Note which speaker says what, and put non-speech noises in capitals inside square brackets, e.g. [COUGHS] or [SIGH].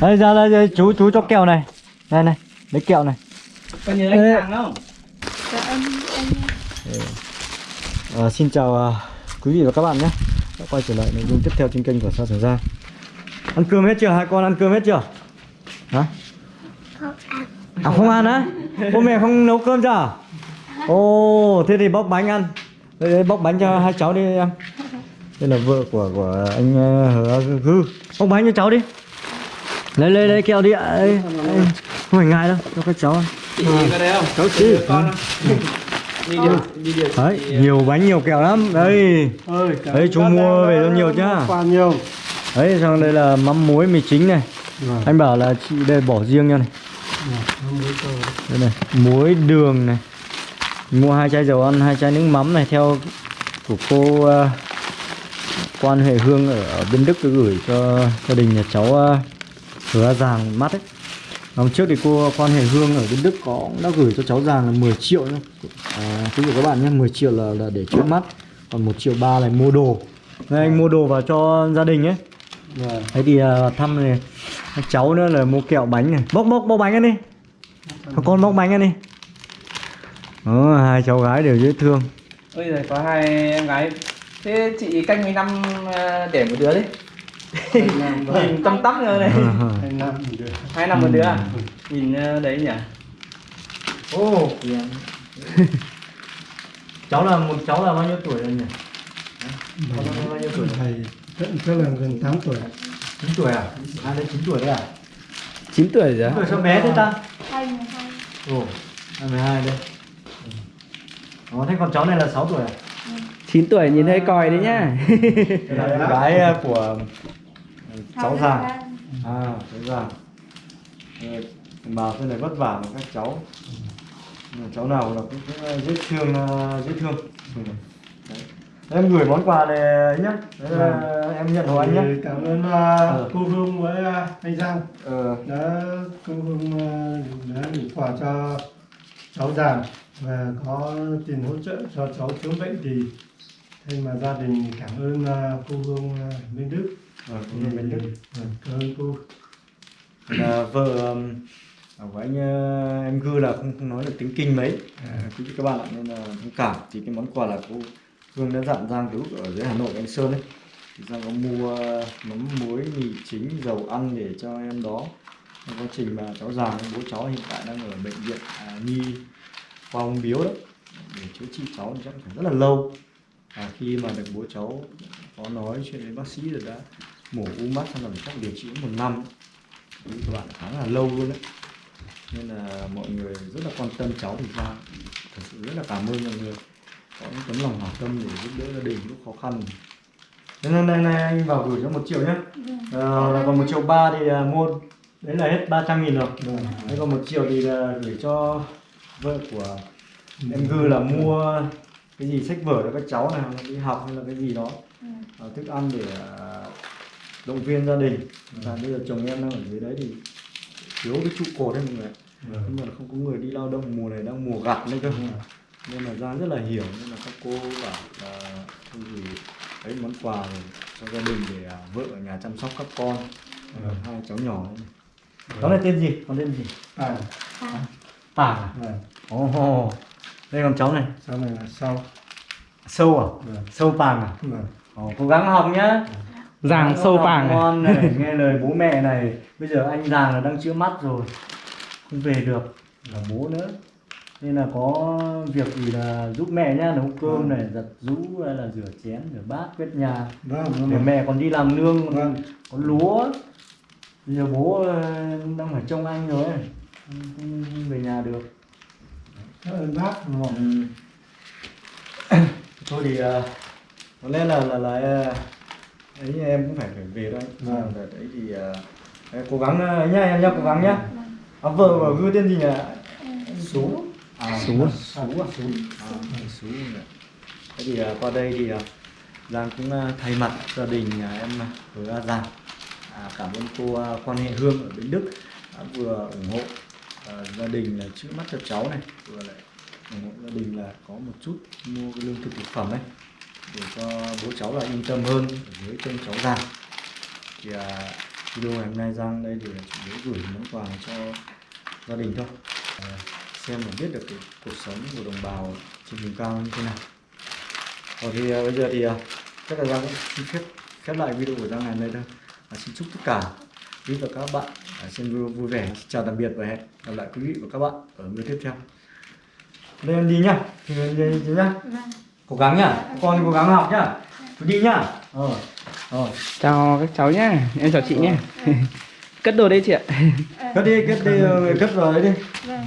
Speaker 1: đây ra đây chú chú cho kẹo này. Đây này lấy kẹo này.
Speaker 2: Có nhớ anh hàng không?
Speaker 3: Dạ em em
Speaker 1: Ờ, xin chào à, quý vị và các bạn nhé. Đã quay trở lại nội dung tiếp theo trên kênh của Sa Trường Giang ăn cơm hết chưa? Hai con ăn cơm hết chưa? Hả?
Speaker 3: Không ăn.
Speaker 1: À không ăn á? Bố mẹ không nấu cơm cho à? ồ thế thì bóc bánh ăn. Đây, đây bóc bánh cho hai cháu đi em. Đây là vợ của của anh ờ, hứa gư. Bóc bánh cho cháu đi lấy lấy lấy kẹo đi. Ạ đây. không phải ngại đâu. Cho các cháu ăn.
Speaker 2: Không?
Speaker 1: cháu
Speaker 2: đi điều
Speaker 1: đấy nhiều bánh nhiều kẹo lắm. Đây Đấy, chú mua về cho nhiều nhá.
Speaker 4: Nhiều.
Speaker 1: Đấy xong đây là mắm muối mì chính này.
Speaker 4: Vâng.
Speaker 1: anh bảo là chị đây bỏ riêng nha này. Đây này muối đường này. Mua hai chai dầu ăn hai chai nước mắm này theo của cô ờ, quan hệ hương ở, ở bên đức gửi cho gia đình nhà cháu uh, hứa giàng mắt ấy Hôm trước thì cô quan hệ hương ở bên Đức có cũng đã gửi cho cháu giàng là 10 triệu nhá. À, quý vị các bạn nhé, 10 triệu là, là để chữa mắt Còn 1 triệu ba là mua đồ. Đây anh mua đồ vào cho gia đình ấy
Speaker 4: Vâng.
Speaker 1: Thế thì à, thăm này cháu nữa là mua kẹo bánh này. Bóc bóc bóc bánh ăn đi. Các con bóc bánh ăn đi. Đó, hai cháu gái đều dễ thương.
Speaker 2: Ôi giời, có hai em gái. Thế chị canh mấy năm ờ, để một đứa đi Nhìn tâm tắp nữa này
Speaker 4: Anh năm thì được.
Speaker 2: Hai năm một đứa à? Nhìn ờ, đấy nhỉ?
Speaker 1: Ô [LAUGHS] Cháu là một cháu là bao nhiêu tuổi rồi nhỉ? Cháu là bao nhiêu tuổi?
Speaker 4: Thầy chắc là gần 8 tuổi.
Speaker 1: 9 tuổi à? À đây 9 tuổi đấy à?
Speaker 2: 9 tuổi rồi
Speaker 1: 9 tuổi sao bé thế ta?
Speaker 3: hai mươi hai
Speaker 1: Ồ, 22 đây Ồ, thế còn cháu này là 6 tuổi à?
Speaker 2: 9 tuổi nhìn hơi còi đấy nhá. [LAUGHS]
Speaker 1: Gái ờ, của cháu già. À, cháu già Ờ, Bảo thế này vất vả mà các cháu. Cháu nào là cũng, cũng ờ, dễ thương dễ thương. Ừ. Đấy. Em gửi món quà này nhá. Đấy là em nhận của anh nhá.
Speaker 4: Thì Cảm ơn uh, cô Hương với uh, anh Giang
Speaker 1: ờ,
Speaker 4: đã cô Hương uh, đã gửi quà cho cháu già và có tiền hỗ trợ cho cháu chữa bệnh thì thay mà gia đình cảm ơn uh, cô Hương uh, bên Đức.
Speaker 1: ờ, cũng là bên Đức.
Speaker 4: Vâng, cảm ơn cô.
Speaker 1: là vợ um, của anh em Gư là không không nói được tiếng kinh mấy. À, quý vị các bạn ạ nên là thông cảm. Thì cái món quà là cô Hương đã dặn Giang cứu ở dưới Hà Nội anh Sơn ấy. Thì Giang có mua mắm muối mì chính dầu ăn để cho em đó. Trong quá trình mà cháu già bố cháu hiện tại đang ở bệnh viện à, nhi khoa ung biếu đó. Để chữa trị cháu chắc phải rất là lâu à, khi mà được bố cháu có nói chuyện với bác sĩ rồi đã mổ u mắt xong là phải chắc điều trị một năm. Các bạn khá là lâu luôn đấy. Nên là mọi người rất là quan tâm cháu thì ra. Thật sự rất là cảm ơn mọi người. Có những tấm lòng hảo tâm để giúp đỡ gia đình lúc khó khăn. Nên hôm nay này anh vào gửi cho một triệu nhé ờ, là còn một triệu ba thì à, mua đấy là hết 300 nghìn rồi. Đấy còn một triệu thì là gửi cho vợ của em Gư là mua cái gì sách vở cho các cháu là đi học hay là cái gì đó. À, thức ăn để à, động viên gia đình. Và bây giờ chồng em đang ở dưới đấy thì thiếu cái trụ cột đấy mọi người nhưng mà không có người đi lao động mùa này đang mùa gặt đấy cơ. Nên là Giang rất là hiểu nên là các cô bảo là thôi thì ấy món quà cho gia đình để à, vợ ở nhà chăm sóc các con.
Speaker 4: Vâng.
Speaker 1: hai cháu nhỏ này cháu này tên gì? Con tên gì?
Speaker 4: À,
Speaker 1: à?
Speaker 4: Vâng.
Speaker 1: ồ đây còn cháu này.
Speaker 4: Sau này là sau.
Speaker 1: sâu à?
Speaker 4: Vâng.
Speaker 1: sâu pàng à?
Speaker 4: Vâng.
Speaker 1: Ồ, cố gắng học nhá.
Speaker 2: Giàng sâu vàng này
Speaker 1: ngon này nghe lời bố mẹ này. Bây giờ anh giàng là đang chữa mắt rồi. Không về được. Là bố nữa. Nên là có việc gì là giúp mẹ nhá. Nấu cơm này giặt rũ hay là rửa chén rửa bát quét nhà.
Speaker 4: Vâng,
Speaker 1: để
Speaker 4: vâng.
Speaker 1: mẹ còn đi làm nương
Speaker 4: Vâng.
Speaker 1: có lúa. Bây giờ bố ờ, đang phải trông anh rồi. Không về nhà được
Speaker 4: Cảm ơn bác. đúng không?
Speaker 1: Ừ. [COUGHS] thôi thì ờ, có lẽ là là là ờ, ấy em cũng phải phải về thôi.
Speaker 4: Vâng.
Speaker 1: Đợt đấy thì đấy, cố gắng ờ, nhá em nhá cố gắng nhá. À, vợ của gư tên gì nhỉ? Sú. À, sú. À sú. À, sú nhỉ. thế thì qua đây thì giang cũng thay mặt gia đình nhà em với giang. À, cảm ơn cô quan hệ hương ở bên đức đã vừa ủng hộ Ờ, gia đình là chữa mắt cho cháu này. Vừa lại ủng hộ gia đình là có một chút mua cái lương thực thực phẩm ấy để cho bố cháu là yên tâm hơn ở dưới chân cháu già thì à, video ngày hôm nay Giang đây thì chủ yếu gửi món quà cho gia đình thôi. À, xem và biết được cái cuộc sống của đồng bào trên vùng cao như thế nào. Rồi thì à, bây giờ thì à, chắc là Giang cũng xin phép khép lại video của Giang ngày hôm nay thôi. À, xin chúc tất cả quý và các bạn. À, xem video vui vẻ. Chào tạm biệt và hẹn gặp lại quý vị và các bạn ở video tiếp theo. Đây em đi nhá. Thì em đi, nhá.
Speaker 3: Vâng.
Speaker 1: cố gắng nhá. Con cố gắng học nhá. Đi nhá. Ờ. Rồi
Speaker 2: chào các cháu nhá. Em chào chị nhé [LAUGHS] cất đồ đây chị ạ.
Speaker 3: Ờ,
Speaker 1: cất đi cất đi ờ, cất vào đấy đi.
Speaker 3: Vâng.